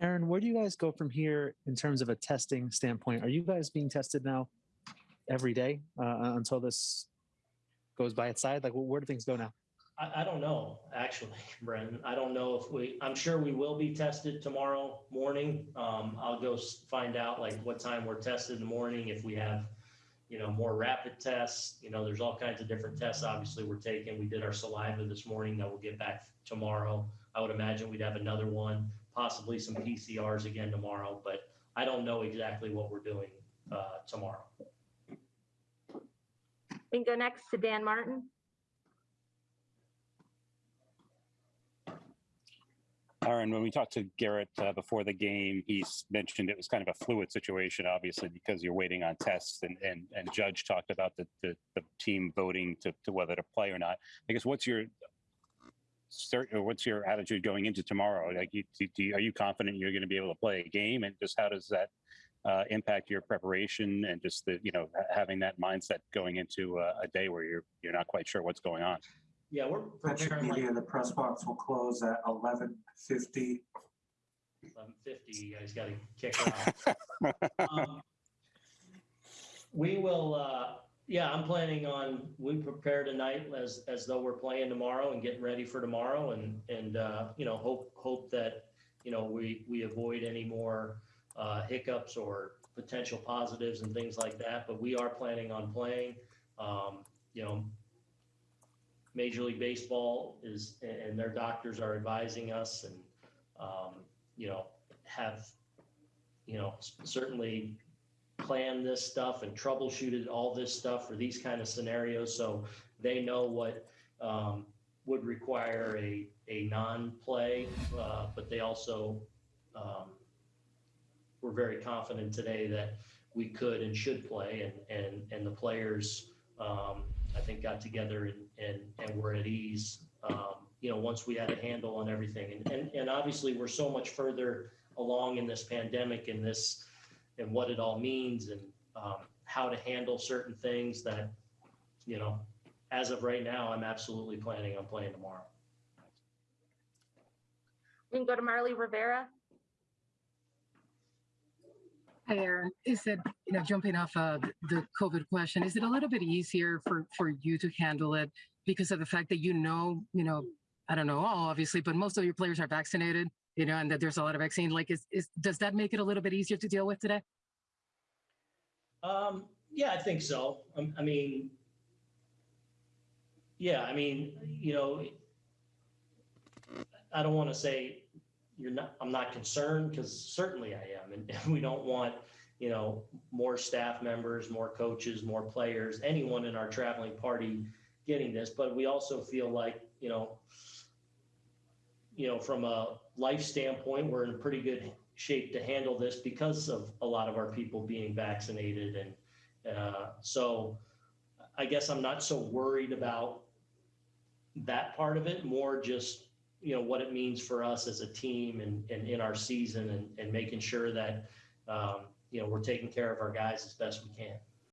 Aaron, where do you guys go from here in terms of a testing standpoint? Are you guys being tested now every day uh, until this goes by its side? Like, where do things go now? I, I don't know, actually, Brendan. I don't know if we, I'm sure we will be tested tomorrow morning. Um, I'll go find out like what time we're tested in the morning, if we have, you know, more rapid tests. You know, there's all kinds of different tests, obviously, we're taking. We did our saliva this morning that we'll get back tomorrow. I would imagine we'd have another one, possibly some PCRs again tomorrow, but I don't know exactly what we're doing, uh, tomorrow. We can go next to Dan Martin. Aaron, when we talked to Gerrit uh, before the game, he mentioned it was kind of a fluid situation, obviously, because you're waiting on tests. And and, and Judge talked about the, the, the team voting to, to whether to play or not. I guess what's your cert, or what's your attitude going into tomorrow? Like, you, do, do you, are you confident you're going to be able to play a game? And just how does that uh, impact your preparation and just the you know having that mindset going into uh, a day where you're you're not quite sure what's going on? Yeah, we're Patrick preparing like Media, the press box will close at eleven fifty. eleven fifty, you guys gotta kick off. Um, We will, uh, yeah, I'm planning on, we prepare tonight as, as though we're playing tomorrow and getting ready for tomorrow and, and, uh, you know, hope, hope that, you know, we, we avoid any more, uh, hiccups or potential positives and things like that, but we are planning on playing. Um, you know, Major League Baseball is, and their doctors are advising us and, um, you know, have, you know, certainly planned this stuff and troubleshooted all this stuff for these kind of scenarios. So they know what um, would require a, a non-play, uh, but they also um, were very confident today that we could and should play and, and, and the players, um, I think got together and, and, and were at ease, um, you know, once we had a handle on everything. And, and, and obviously we're so much further along in this pandemic and this, and what it all means and um, how to handle certain things that, you know, as of right now, I'm absolutely planning on playing tomorrow. We can go to Marly Rivera. Hi, Aaron. Is it, you know, jumping off uh, the COVID question, is it a little bit easier for, for you to handle it because of the fact that you know, you know, I don't know all obviously, but most of your players are vaccinated, you know, and that there's a lot of vaccine. Like, is, is does that make it a little bit easier to deal with today? Um, yeah, I think so. Um, I mean, yeah, I mean, you know, I don't want to say you're not, I'm not concerned because certainly I am. And we don't want, you know, more staff members, more coaches, more players, anyone in our traveling party getting this. But we also feel like, you know, you know, from a life standpoint, we're in pretty good shape to handle this because of a lot of our people being vaccinated. And uh, so I guess I'm not so worried about that part of it, more just, you know, what it means for us as a team and, and in our season and, and making sure that, um, you know, we're taking care of our guys as best we can.